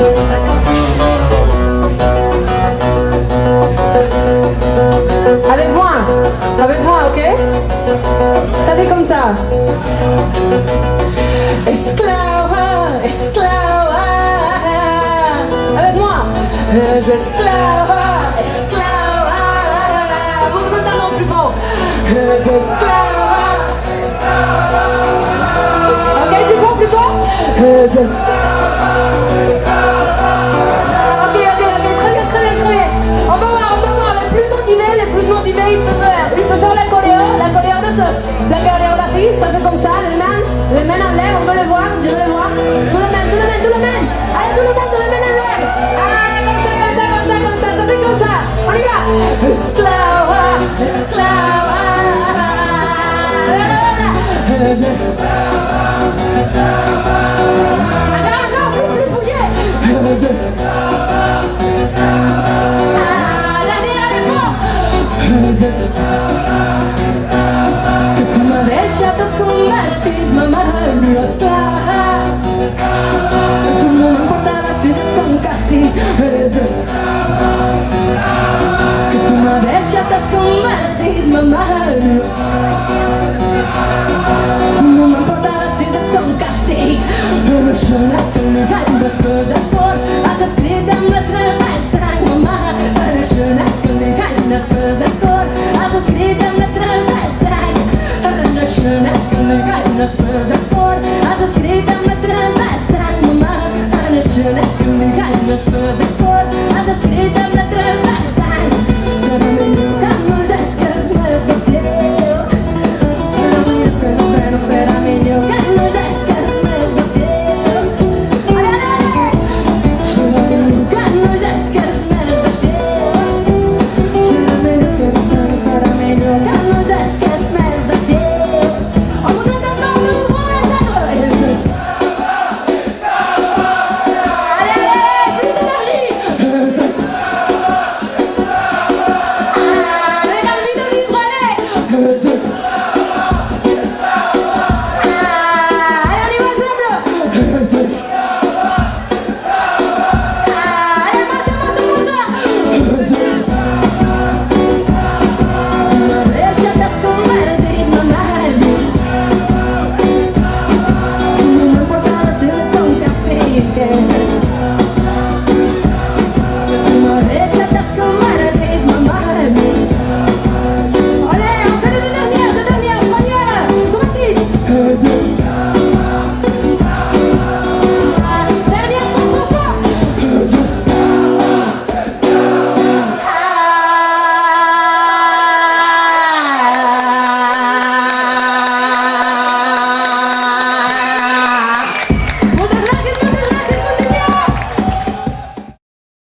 Avec moi, avec moi, ok? Ça dit comme ça. Esclave, esclave. Avec moi. Esclave, esclave. Vous vous entendez plus fort. Esclave. Ok, plus fort, plus fort. Ils peuvent faire, la choréo, la la chorégraphie, ça fait comme ça, les mains, les mains en l'air, on veut le voir, je veux le voir. Tout le monde, tout le monde, tout le monde. Allez, tout le monde, tout le monde en l'air. Ah, comme ça, comme ça, comme ça, comme ça, ça fait comme ça. On y va. mamá de mí. Tú no me si ets un càstig, eres esclava. Que tu m'ha deixat mamá de mí. Tu no me transfers